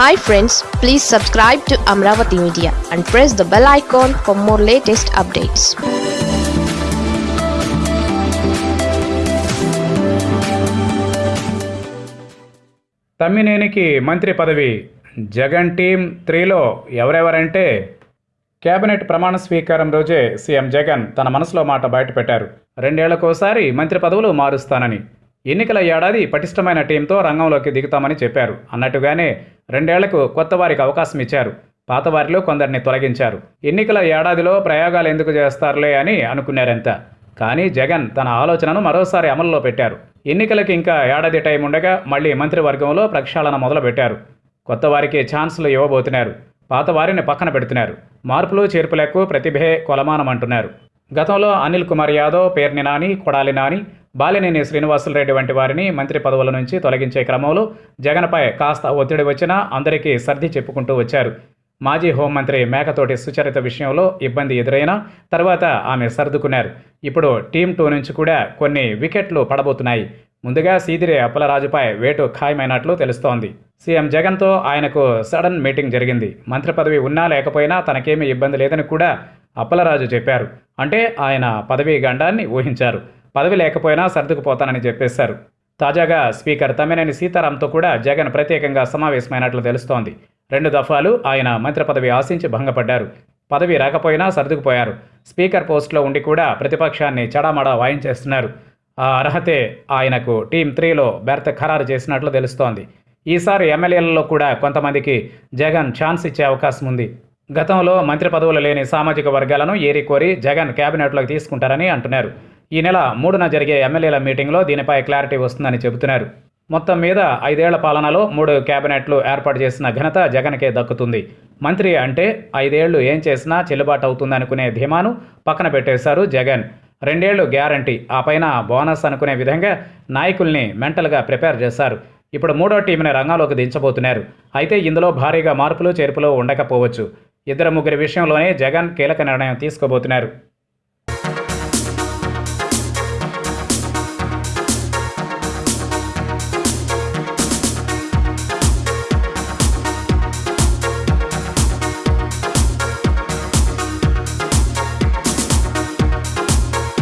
Hi friends please subscribe to Amaravati media and press the bell icon for more latest updates తమ్మినేనికి మంత్రి పదవి. Jagan team త్రీలో ఎవరెవరంటే? Cabinet ప్రమాణ స్వీకారం రోజే సీఎం జగన్ తన మనసులో మాట బయటపెట్టారు. రెండేళ్ళకోసారి మంత్రి పదవులు మారుస్తానని. ఎన్నికల ఏడాది పటిష్టమైన టీంతో రంగంలోకి దిగుతామని చెప్పారు. అన్నట్టుగానే రెండేళ్ళకు కొత్త వారికి అవకాశం ఇచ్చారు. పాతవారిలో కొందరిని తొలగించారు. ఎన్నికల ఏడాదిలో ప్రయోగాలు ఎందుకు చేస్తారులే అని అనుకున్నారంతా కానీ జగన్ తన ఆలోచనను మరోసారి అమల్లో పెట్టారు. ఎన్నికలకు ఇంకా ఏడాది టైం ఉండగా మళ్ళీ మంత్రివర్గంలో ప్రక్షాళన మొదలుపెట్టారు. కొత్త వారికి ఛాన్సులు ఇవ్వబోతున్నారు. పాత వారిని పక్కన పెడుతున్నారు. మార్పులు చేర్పులకు ప్రతిభే కొలమానం అంటున్నారు. గతంలో అనిల్ కుమార్ యాదవ్ పేర్ని నాని కొడాలి నాని బాలినేని శ్రీనివాసులరెడ్డి వంటి వారిని మంత్రి పదవుల నుంచి తొలగించే క్రమంలో జగన్పై కాస్త ఒత్తిడి వచ్చినా అందరికీ సర్ది చెప్పుకుంటూ వచ్చారు. మాజీ హోంమంత్రి మేకతోటి సుచరిత విషయంలో ఇబ్బంది ఎదురైనా తర్వాత ఆమె సర్దుకున్నారు. ఇప్పుడు టీం టూ నుంచి కూడా కొన్ని వికెట్లు పడబోతున్నాయి. ముందుగా సీదిరి అప్పలరాజుపై వేటు ఖాయమైనట్లు తెలుస్తోంది. సీఎం జగన్తో ఆయనకు సడన్ మీటింగ్ జరిగింది. మంత్రి పదవి ఉన్నా లేకపోయినా తనకేమీ ఇబ్బంది లేదని కూడా అప్పలరాజు చెప్పారు. అంటే ఆయన పదవీ గండాన్ని ఊహించారు. పదవి లేకపోయినా సర్దుకుపోతానని చెప్పేశారు. తాజాగా స్పీకర్ తమ్మినేని సీతారాంతో కూడా జగన్ ప్రత్యేకంగా సమావేశమైనట్లు తెలుస్తోంది. రెండు దఫాలు ఆయన మంత్రి పదవి ఆశించి భంగపడ్డారు. పదవి రాకపోయినా సర్దుకుపోయారు. స్పీకర్ పోస్టులో ఉండి కూడా ప్రతిపక్షాన్ని చడామడా వాయించేస్తున్నారు. ఆ అర్హతే ఆయనకు టీం త్రీలో బెర్త్ ఖరారు చేసినట్లు తెలుస్తోంది. ఈసారి ఎమ్మెల్యేలలో కూడా కొంతమందికి జగన్ ఛాన్స్ ఇచ్చే అవకాశం ఉంది. గతంలో మంత్రి పదవులు లేని సామాజిక వర్గాలను ఏరి కోరి జగన్ కేబినెట్లోకి తీసుకుంటారని అంటున్నారు. ఈ నెల మూడున జరిగే ఎమ్మెల్యేల మీటింగ్లో దీనిపై క్లారిటీ వస్తుందని చెబుతున్నారు. మొత్తం మీద ఐదేళ్ళ పాలనలో మూడు కేబినెట్లు ఏర్పాటు చేసిన ఘనత జగన్కే దక్కుతుంది. మంత్రి అంటే ఐదేళ్ళు ఏం చేసినా చెల్లుబాటు అవుతుందనుకునే ధీమాను పక్కన పెట్టేశారు జగన్. రెండేళ్ళు గ్యారంటీ. ఆ పైన బోనస్ అనుకునే విధంగా నాయకుల్ని మెంటల్గా ప్రిపేర్ చేశారు. ఇప్పుడు మూడో టీంని రంగంలోకి దించబోతున్నారు. అయితే ఇందులో భారీగా మార్పులు చేర్పులు ఉండకపోవచ్చు. ఇద్దరు ముగ్గురి విషయంలోనే జగన్ కీలక నిర్ణయం తీసుకోబోతున్నారు.